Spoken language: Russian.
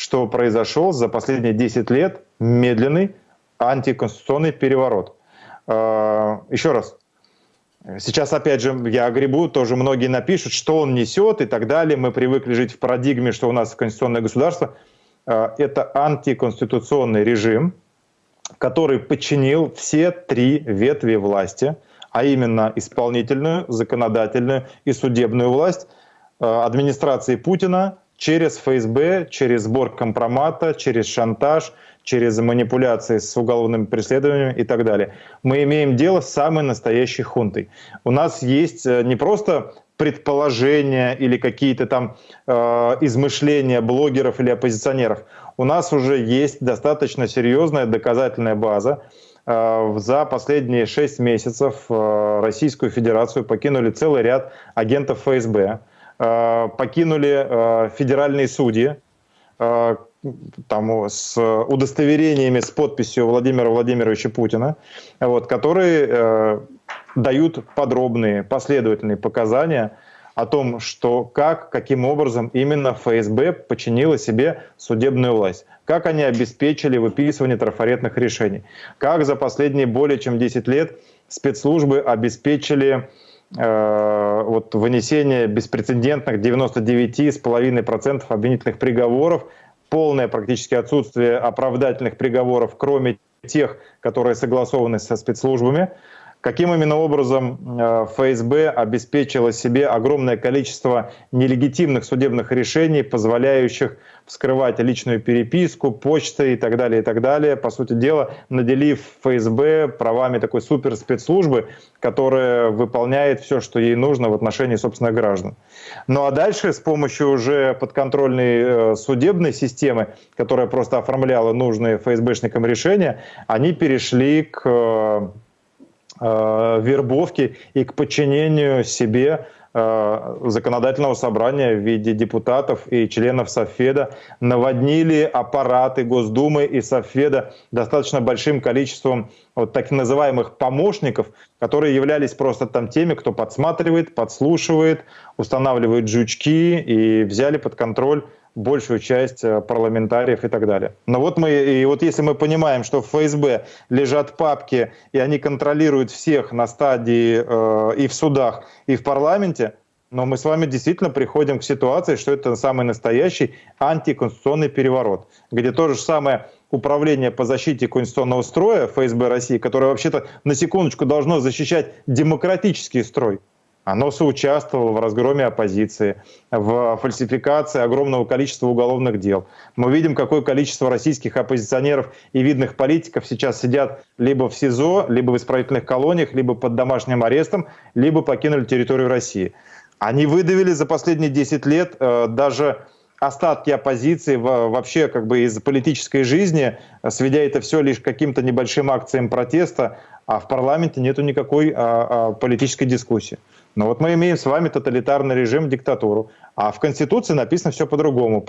что произошел за последние 10 лет медленный антиконституционный переворот. А, еще раз, Сейчас, опять же, я гребу, тоже многие напишут, что он несет и так далее. Мы привыкли жить в парадигме, что у нас конституционное государство. А, это антиконституционный режим, который подчинил все три ветви власти, а именно исполнительную, законодательную и судебную власть а, администрации Путина через ФСБ, через сбор компромата, через шантаж, через манипуляции с уголовными преследованиями и так далее. Мы имеем дело с самой настоящей хунтой. У нас есть э, не просто предположения или какие-то там э, измышления блогеров или оппозиционеров. У нас уже есть достаточно серьезная доказательная база. Э, за последние шесть месяцев э, Российскую Федерацию покинули целый ряд агентов ФСБ, покинули э, федеральные судьи, э, там, с удостоверениями с подписью Владимира Владимировича Путина, вот, которые э, дают подробные, последовательные показания о том, что как, каким образом именно ФСБ подчинила себе судебную власть, как они обеспечили выписывание трафаретных решений, как за последние более чем 10 лет спецслужбы обеспечили э, вот, вынесение беспрецедентных 99,5% обвинительных приговоров полное практически отсутствие оправдательных приговоров, кроме тех, которые согласованы со спецслужбами. Каким именно образом э, ФСБ обеспечила себе огромное количество нелегитимных судебных решений, позволяющих вскрывать личную переписку, почты и так далее, и так далее. По сути дела, наделив ФСБ правами такой суперспецслужбы, которая выполняет все, что ей нужно в отношении собственных граждан. Ну а дальше с помощью уже подконтрольной э, судебной системы, которая просто оформляла нужные ФСБшникам решения, они перешли к э, вербовки и к подчинению себе э, законодательного собрания в виде депутатов и членов Софеда. Наводнили аппараты Госдумы и Софеда достаточно большим количеством вот так называемых помощников, которые являлись просто там теми, кто подсматривает, подслушивает, устанавливает жучки и взяли под контроль большую часть э, парламентариев и так далее. Но вот мы, и вот если мы понимаем, что в ФСБ лежат папки, и они контролируют всех на стадии э, и в судах, и в парламенте, но мы с вами действительно приходим к ситуации, что это самый настоящий антиконституционный переворот, где то же самое управление по защите конституционного строя ФСБ России, которое вообще-то на секундочку должно защищать демократический строй, оно соучаствовало в разгроме оппозиции, в фальсификации огромного количества уголовных дел. Мы видим, какое количество российских оппозиционеров и видных политиков сейчас сидят либо в СИЗО, либо в исправительных колониях, либо под домашним арестом, либо покинули территорию России. Они выдавили за последние 10 лет э, даже остатки оппозиции вообще как бы из политической жизни, сведя это все лишь к каким-то небольшим акциям протеста, а в парламенте нету никакой а, а, политической дискуссии. Но вот мы имеем с вами тоталитарный режим, диктатуру, а в Конституции написано все по-другому.